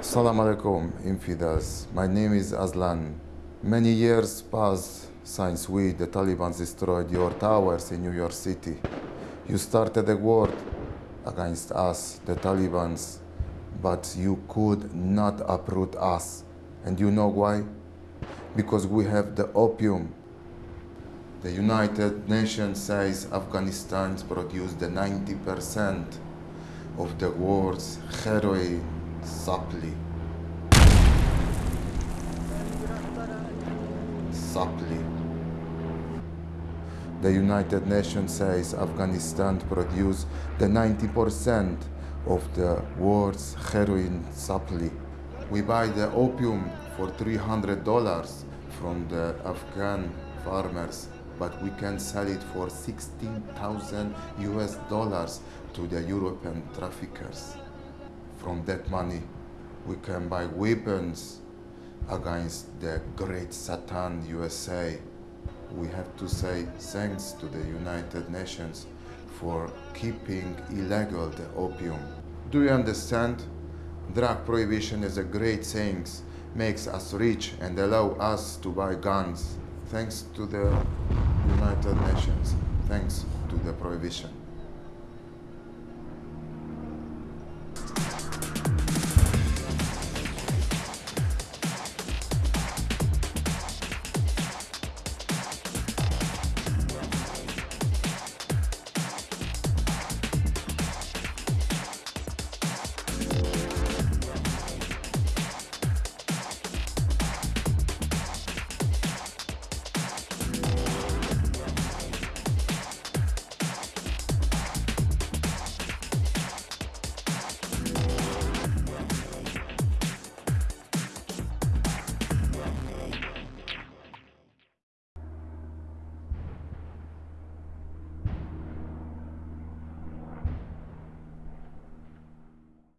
Salam alaikum, infidels. My name is Aslan. Many years passed since we, the Taliban, destroyed your towers in New York City. You started a war against us, the Talibans, but you could not uproot us. And you know why? Because we have the opium. The United Nations says Afghanistan produced the 90% of the world's heroin supply. Supply. The United Nations says Afghanistan produced the 90% of the world's heroin supply. We buy the opium for $300 from the Afghan farmers, but we can sell it for 16,000 US dollars to the European traffickers. From that money, we can buy weapons against the great Satan USA. We have to say thanks to the United Nations for keeping illegal the opium. Do you understand? Drug prohibition is a great thing, makes us rich and allow us to buy guns. Thanks to the United Nations. Thanks to the prohibition.